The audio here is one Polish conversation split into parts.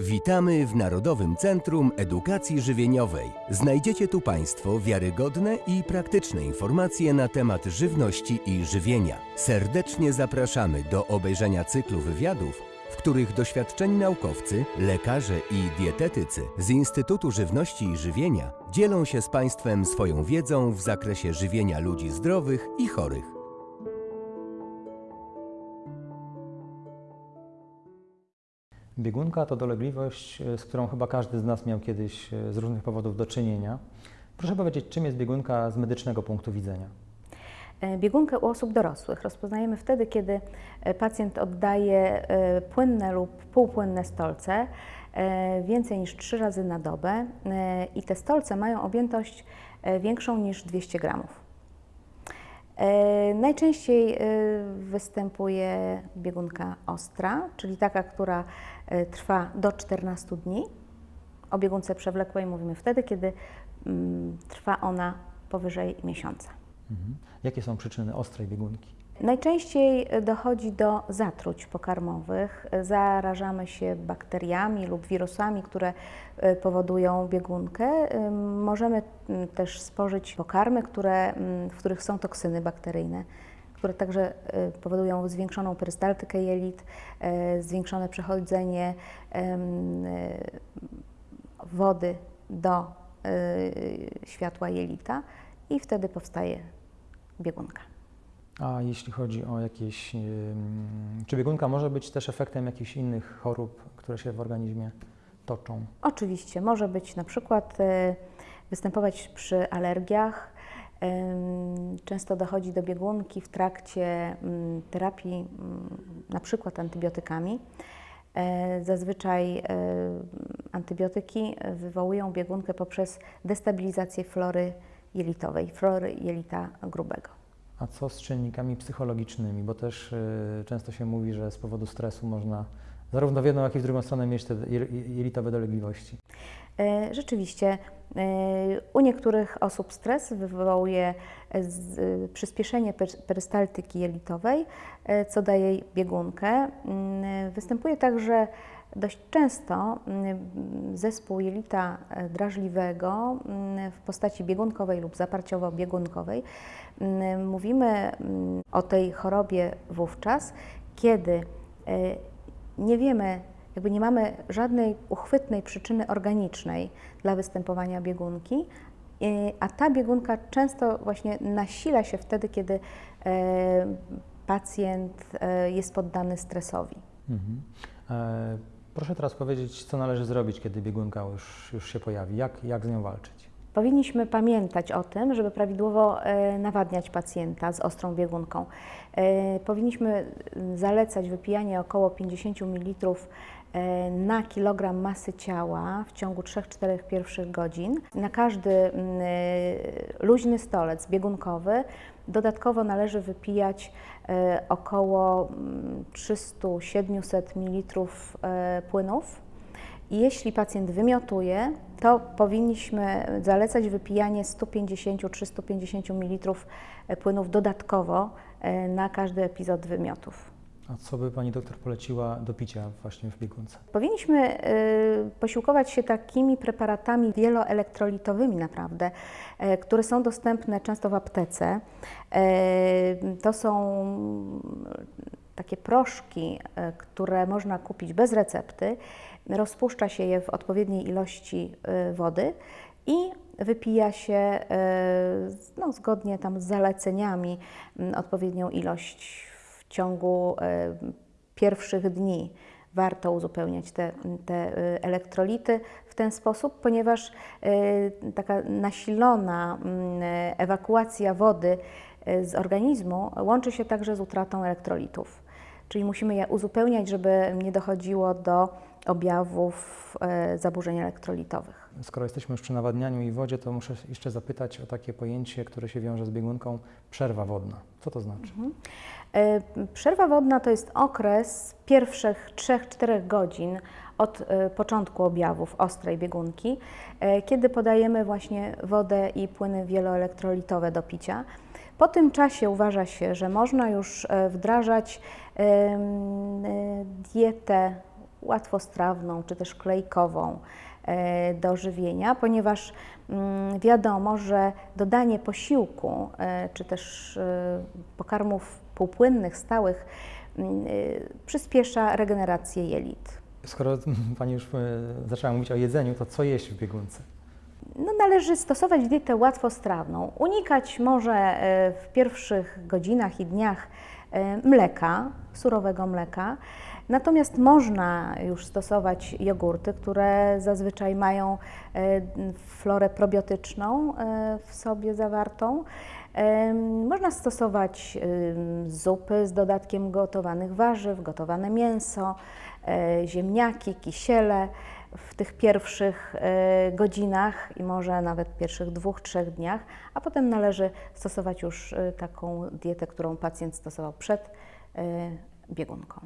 Witamy w Narodowym Centrum Edukacji Żywieniowej. Znajdziecie tu Państwo wiarygodne i praktyczne informacje na temat żywności i żywienia. Serdecznie zapraszamy do obejrzenia cyklu wywiadów, w których doświadczeni naukowcy, lekarze i dietetycy z Instytutu Żywności i Żywienia dzielą się z Państwem swoją wiedzą w zakresie żywienia ludzi zdrowych i chorych. Biegunka to dolegliwość, e, z którą chyba każdy z nas miał kiedyś e, z różnych powodów do czynienia. Proszę powiedzieć, czym jest biegunka z medycznego punktu widzenia? E, Biegunkę u osób dorosłych rozpoznajemy wtedy, kiedy pacjent oddaje płynne lub półpłynne stolce więcej niż 3 razy na dobę i te stolce mają objętość większą niż 200 gramów. E, Najczęściej e, występuje biegunka ostra, czyli taka, która e, trwa do 14 dni. O biegunce przewlekłej mówimy wtedy, kiedy mm, trwa ona powyżej miesiąca. Mhm. Jakie są przyczyny ostrej biegunki? Najczęściej dochodzi do zatruć pokarmowych. Zarażamy się bakteriami lub wirusami, które e, powodują biegunkę. E, Możemy też spożyć pokarmy, które, w których są toksyny bakteryjne, które także e, powodują zwiększoną perystaltykę jelit, e, zwiększone przechodzenie e, wody do e, światła jelita i wtedy powstaje biegunka. A jeśli chodzi o jakieś. Czy biegunka może być też efektem jakichś innych chorób, które się w organizmie toczą? Oczywiście może być na przykład e, występować przy alergiach. Często dochodzi do biegunki w trakcie terapii, na przykład antybiotykami. E, Zazwyczaj e, antybiotyki wywołują biegunkę poprzez destabilizację flory jelitowej, flory jelita grubego. A co z czynnikami psychologicznymi? Bo też y, często się mówi, że z powodu stresu można zarówno w jedną, jak i w drugą stronę mieć te je- jelitowe dolegliwości. E, Rzeczywiście, e, u niektórych osób stres wywołuje e, przyspieszenie per- perystaltyki jelitowej, co daje biegunkę. Mm, Występuje także dość często mm, zespół jelita drażliwego mm, w postaci biegunkowej lub zaparciowo-biegunkowej. Mówimy o tej chorobie wówczas, kiedy nie wiemy, jakby nie mamy żadnej uchwytnej przyczyny organicznej dla występowania biegunki, y, a ta biegunka często właśnie nasila się wtedy, kiedy e, pacjent e, jest poddany stresowi. Mhm. E, proszę teraz powiedzieć, co należy zrobić, kiedy biegunka już, już się pojawi? Jak, jak z nią walczyć? Powinniśmy pamiętać o tym, żeby prawidłowo e, nawadniać pacjenta z ostrą biegunką. E, Powinniśmy zalecać wypijanie około 50 ml e, na kilogram masy ciała w ciągu 3-4 pierwszych godzin. Na każdy luźny stolec biegunkowy dodatkowo należy wypijać około mm, 300-700 ml płynów. Jeśli pacjent wymiotuje, to powinniśmy zalecać wypijanie 150-350 ml płynów dodatkowo e, na każdy epizod wymiotów. A co by Pani doktor poleciła do picia właśnie w biegunce? Powinniśmy e, posiłkować się takimi preparatami wieloelektrolitowymi naprawdę, e, które są dostępne często w aptece. E, To są takie proszki, e, które można kupić bez recepty. Rozpuszcza się je w odpowiedniej ilości e, wody i wypija się e, no, zgodnie tam z zaleceniami odpowiednią ilość w ciągu pierwszych dni. Warto uzupełniać te, te elektrolity w ten sposób, ponieważ taka nasilona ewakuacja wody z organizmu łączy się także z utratą elektrolitów. Czyli musimy je uzupełniać, żeby nie dochodziło do objawów e, zaburzeń elektrolitowych. Skoro jesteśmy już przy nawadnianiu i wodzie, to muszę jeszcze zapytać o takie pojęcie, które się wiąże z biegunką przerwa wodna. Co to znaczy? E, Przerwa wodna to jest okres pierwszych 3-4 godzin od e, początku objawów ostrej biegunki, kiedy podajemy właśnie wodę i płyny wieloelektrolitowe do picia. Po tym czasie uważa się, że można już e, wdrażać e, dietę łatwostrawną czy też klejkową e, do żywienia, ponieważ mm, wiadomo, że dodanie posiłku czy też pokarmów półpłynnych, stałych mm, przyspiesza regenerację jelit. Skoro Pani już zaczęła mówić o jedzeniu, to co jeść w biegunce? No, należy stosować dietę łatwostrawną. Unikać może w pierwszych godzinach i dniach mleka, surowego mleka. Natomiast można już stosować jogurty, które zazwyczaj mają e, florę probiotyczną e, w sobie zawartą. E, można stosować zupy z dodatkiem gotowanych warzyw, gotowane mięso, ziemniaki, kisiele w tych pierwszych godzinach i może nawet pierwszych dwóch, trzech dniach, a potem należy stosować już taką dietę, którą pacjent stosował przed biegunką.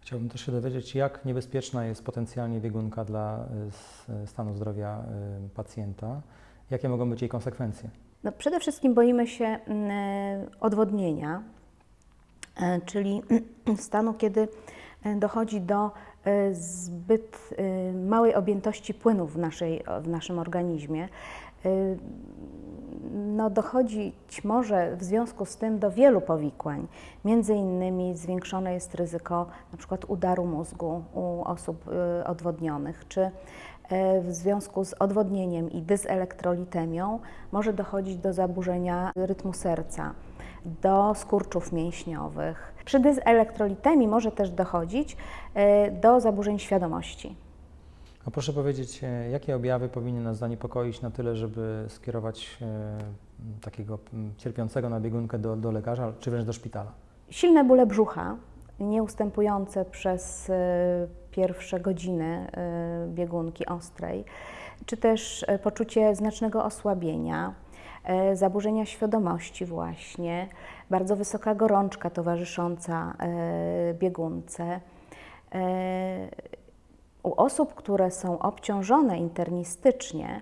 Chciałbym też się dowiedzieć, jak niebezpieczna jest potencjalnie biegunka dla stanu zdrowia pacjenta. Jakie mogą być jej konsekwencje? No, przede wszystkim boimy się mm, odwodnienia, e, czyli stanu, kiedy e, dochodzi do e, zbyt małej objętości płynów w, naszej, w naszym organizmie no, dochodzić może w związku z tym do wielu powikłań. Między innymi zwiększone jest ryzyko przykład udaru mózgu u osób odwodnionych, czy w związku z odwodnieniem i dyselektrolitemią może dochodzić do zaburzenia rytmu serca, do skurczów mięśniowych. Przy dyselektrolitemii może też dochodzić y, do zaburzeń świadomości. A proszę powiedzieć, e, jakie objawy powinny nas zaniepokoić na tyle, żeby skierować e, takiego cierpiącego na biegunkę do, do lekarza, czy wręcz do szpitala? Silne bóle brzucha, nieustępujące przez e, pierwsze godziny biegunki ostrej, czy też poczucie znacznego osłabienia, zaburzenia świadomości właśnie, bardzo wysoka gorączka towarzysząca biegunce. U osób, które są obciążone internistycznie,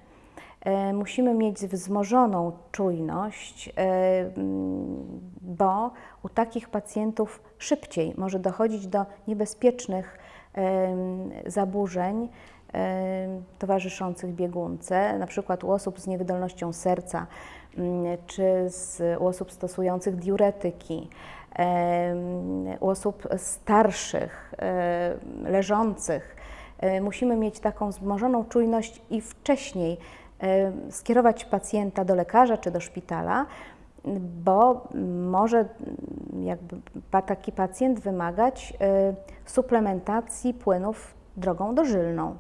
e, musimy mieć wzmożoną czujność, e, bo u takich pacjentów szybciej może dochodzić do niebezpiecznych zaburzeń towarzyszących biegunce, na przykład u osób z niewydolnością serca czy z, u osób stosujących diuretyki, u osób starszych, leżących musimy mieć taką wzmożoną czujność i wcześniej skierować pacjenta do lekarza czy do szpitala, bo może jakby taki pacjent wymagać suplementacji płynów drogą dożylną.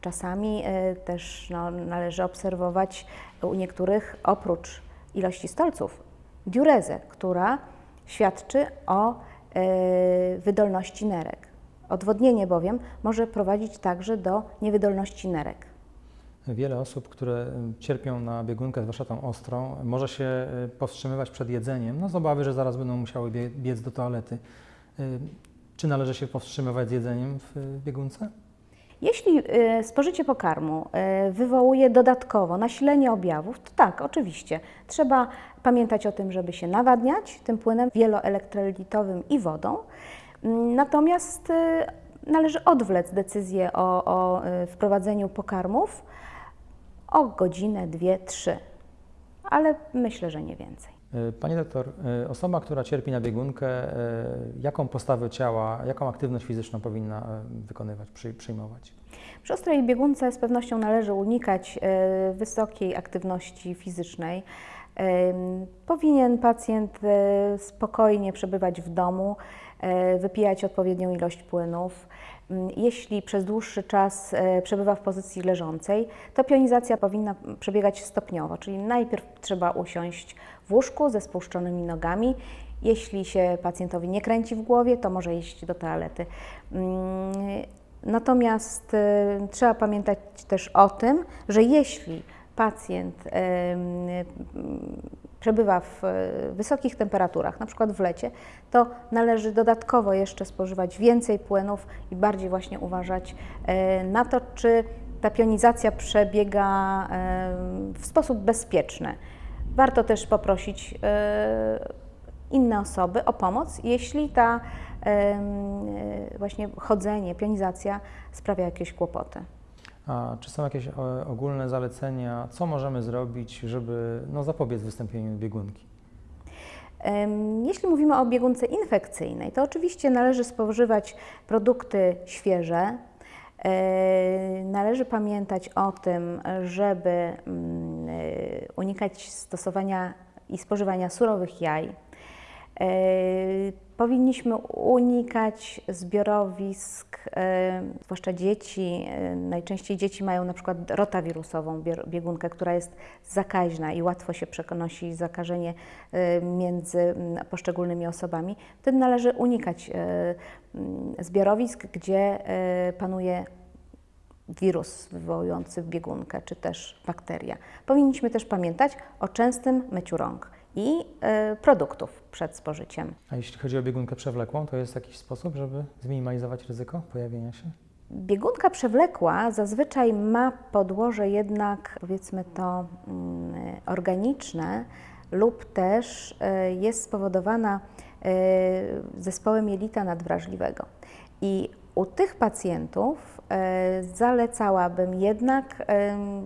Czasami też no, należy obserwować u niektórych oprócz ilości stolców diurezę, która świadczy o wydolności nerek. Odwodnienie bowiem może prowadzić także do niewydolności nerek. Wiele osób, które cierpią na biegunkę, zwłaszcza tą ostrą, może się y, powstrzymywać przed jedzeniem, no z obawy, że zaraz będą musiały biec do toalety. Czy należy się powstrzymywać z jedzeniem w biegunce? Jeśli y, spożycie pokarmu wywołuje dodatkowo nasilenie objawów, to tak, oczywiście. Trzeba pamiętać o tym, żeby się nawadniać tym płynem wieloelektrolitowym i wodą. Natomiast y, należy odwlec decyzję o, o y, wprowadzeniu pokarmów o godzinę, dwie, trzy, ale myślę, że nie więcej. Y, Pani doktor, osoba, która cierpi na biegunkę, jaką postawę ciała, jaką aktywność fizyczną powinna wykonywać, przyjmować? Przy ostrej biegunce z pewnością należy unikać wysokiej aktywności fizycznej. Powinien pacjent spokojnie przebywać w domu, E, wypijać odpowiednią ilość płynów. Mm, jeśli przez dłuższy czas e, przebywa w pozycji leżącej, to pionizacja powinna przebiegać stopniowo, czyli najpierw trzeba usiąść w łóżku ze spuszczonymi nogami. Jeśli się pacjentowi nie kręci w głowie, to może iść do toalety. Mm, natomiast e, trzeba pamiętać też o tym, że jeśli pacjent przebywa w e, wysokich temperaturach, na przykład w lecie, to należy dodatkowo jeszcze spożywać więcej płynów i bardziej właśnie uważać e, na to, czy ta pionizacja przebiega e, w sposób bezpieczny. Warto też poprosić inne osoby o pomoc, jeśli ta e, właśnie chodzenie, pionizacja sprawia jakieś kłopoty. A czy są jakieś e, ogólne zalecenia, co możemy zrobić, żeby no, zapobiec wystąpieniu biegunki? Jeśli mówimy o biegunce infekcyjnej, to oczywiście należy spożywać produkty świeże. E, Należy pamiętać o tym, żeby mm, e, unikać stosowania i spożywania surowych jaj. Powinniśmy unikać zbiorowisk, e, zwłaszcza dzieci. e, Najczęściej dzieci mają na przykład rotawirusową biegunkę, która jest zakaźna i łatwo się przenosi zakażenie e, między mm, poszczególnymi osobami. Wtedy należy unikać mm, zbiorowisk, gdzie panuje wirus wywołujący biegunkę, czy też bakteria. Powinniśmy też pamiętać o częstym myciu rąk i e, produktów przed spożyciem. A jeśli chodzi o biegunkę przewlekłą, to jest jakiś sposób, żeby zminimalizować ryzyko pojawienia się? Biegunka przewlekła zazwyczaj ma podłoże jednak, powiedzmy to, mm, organiczne lub też e, jest spowodowana e, zespołem jelita nadwrażliwego. I u tych pacjentów zalecałabym jednak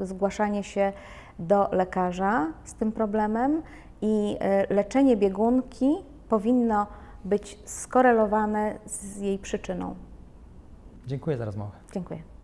zgłaszanie się do lekarza z tym problemem i e, leczenie biegunki powinno być skorelowane z jej przyczyną. Dziękuję za rozmowę. Dziękuję.